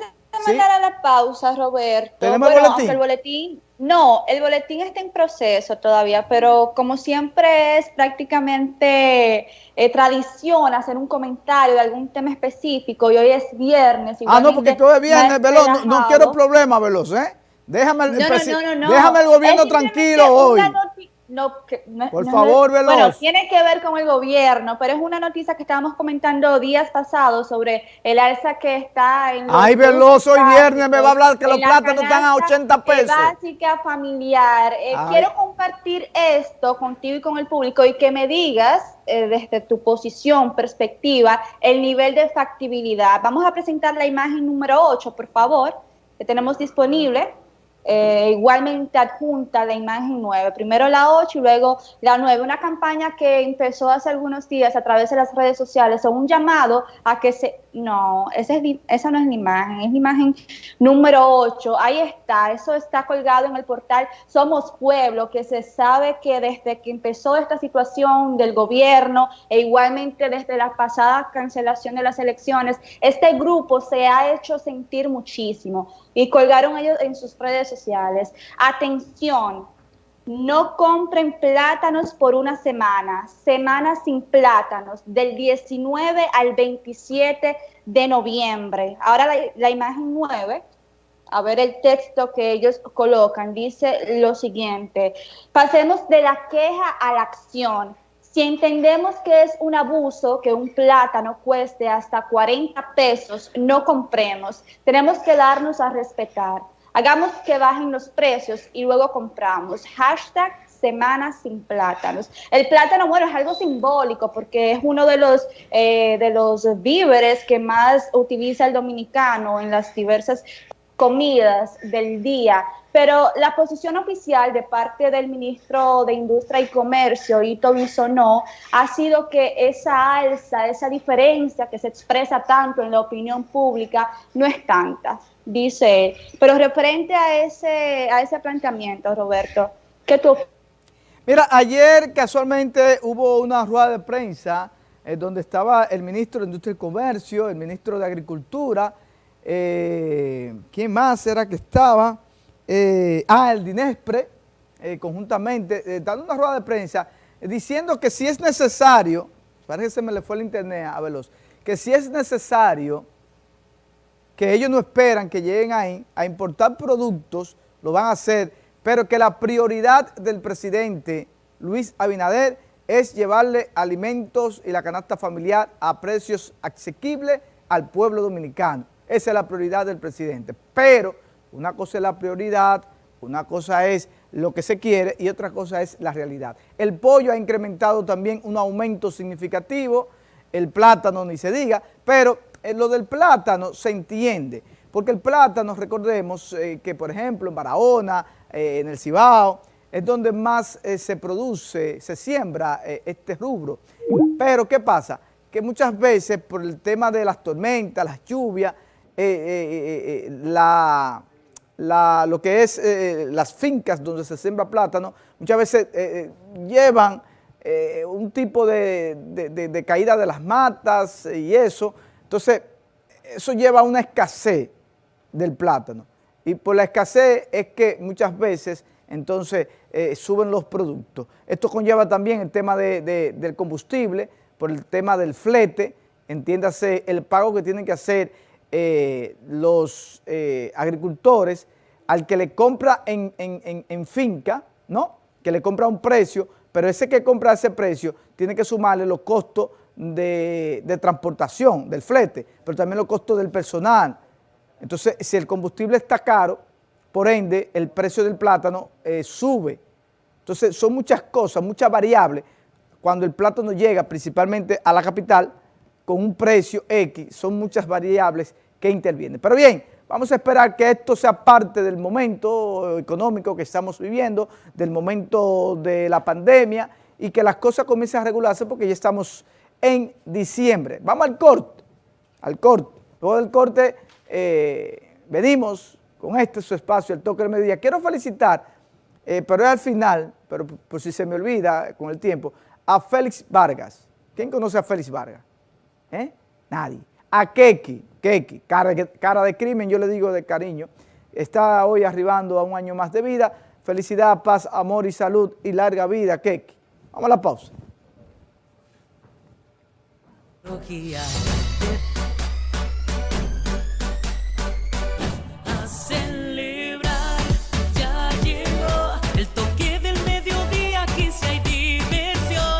de mandar a la pausa, Roberto. ¿Tenemos el boletín? el boletín, no, el boletín está en proceso todavía, pero como siempre es prácticamente eh, tradición hacer un comentario de algún tema específico y hoy es viernes. Ah, no, porque todo es viernes, Veloz, no, quiero problemas, Veloz, ¿eh? Déjame el, déjame el gobierno tranquilo hoy. No, que, Por favor, Veloz. Bueno, tiene que ver con el gobierno, pero es una noticia que estábamos comentando días pasados sobre el alza que está en... Ay, Veloz, hoy viernes me va a hablar que los plátanos están a 80 pesos. Básica, familiar. Eh, quiero compartir esto contigo y con el público y que me digas eh, desde tu posición, perspectiva, el nivel de factibilidad. Vamos a presentar la imagen número 8, por favor, que tenemos disponible. Eh, igualmente adjunta la imagen 9, primero la 8 y luego la 9, una campaña que empezó hace algunos días a través de las redes sociales, o un llamado a que se, no, esa, es, esa no es la imagen, es la imagen número 8, ahí está, eso está colgado en el portal Somos Pueblo, que se sabe que desde que empezó esta situación del gobierno e igualmente desde la pasada cancelación de las elecciones, este grupo se ha hecho sentir muchísimo y colgaron ellos en sus redes Atención, no compren plátanos por una semana, semana sin plátanos, del 19 al 27 de noviembre. Ahora la, imagen 9, a ver el texto que ellos colocan, dice lo siguiente, pasemos de la queja a la acción. Si entendemos que es un abuso que un plátano cueste hasta 40 pesos, no compremos. Tenemos que darnos a respetar. Hagamos que bajen los precios y luego compramos. Hashtag semanas sin plátanos. El plátano, bueno, es algo simbólico porque es uno de los, eh, de los víveres que más utiliza el dominicano en las diversas comidas del día, pero la posición oficial de parte del ministro de Industria y Comercio, Ito Bisonó, ha sido que esa alza, esa diferencia que se expresa tanto en la opinión pública no es tanta, dice él. Pero referente a ese, a ese planteamiento, Roberto, ¿qué tú Mira, ayer casualmente hubo una rueda de prensa eh, donde estaba el ministro de Industria y Comercio, el ministro de Agricultura, eh, ¿quién más era que estaba? Eh, ah, el DINESPRE, eh, conjuntamente, dando una rueda de prensa, diciendo que si es necesario, parece que se me le fue el internet a Veloz, que si es necesario, que ellos no esperan que lleguen ahí a importar productos, lo van a hacer, pero que la prioridad del presidente Luis Abinader es llevarle alimentos y la canasta familiar a precios asequibles al pueblo dominicano. Esa es la prioridad del presidente. Pero una cosa es la prioridad, una cosa es lo que se quiere y otra cosa es la realidad. El pollo ha incrementado también un aumento significativo, el plátano ni se diga, pero en lo del plátano se entiende, porque el plátano, recordemos eh, que por ejemplo en Barahona, eh, en el Cibao, es donde más eh, se produce, se siembra este rubro. Pero ¿qué pasa? Que muchas veces por el tema de las tormentas, las lluvias, eh, eh, eh, la, lo que es las fincas donde se siembra plátano, muchas veces llevan un tipo de, caída de las matas y eso. Entonces, eso lleva a una escasez del plátano. Y por la escasez es que muchas veces entonces suben los productos. Esto conlleva también el tema del combustible, por el tema del flete, entiéndase el pago que tienen que hacer eh, los eh, agricultores al que le compra en, finca, ¿no? Que le compra un precio, pero ese que compra ese precio tiene que sumarle los costos de, transportación, del flete, pero también los costos del personal. Entonces, si el combustible está caro, por ende, el precio del plátano eh, sube. Entonces, son muchas cosas, muchas variables. Cuando el plátano llega principalmente a la capital, con un precio X, son muchas variables que intervienen. Pero bien, vamos a esperar que esto sea parte del momento económico que estamos viviendo, del momento de la pandemia y que las cosas comiencen a regularse porque ya estamos en diciembre. Vamos al corte, al corte. Luego del corte eh, venimos con este su espacio, el toque del mediodía. Quiero felicitar, eh, pero es al final, pero por si se me olvida con el tiempo, a Félix Vargas. ¿Quién conoce a Félix Vargas? ¿Eh? Nadie. A Keki, Keki, cara, cara de crimen, yo le digo de cariño, está hoy arribando a un año más de vida. Felicidad, paz, amor y salud y larga vida, Keki. Vamos a la pausa.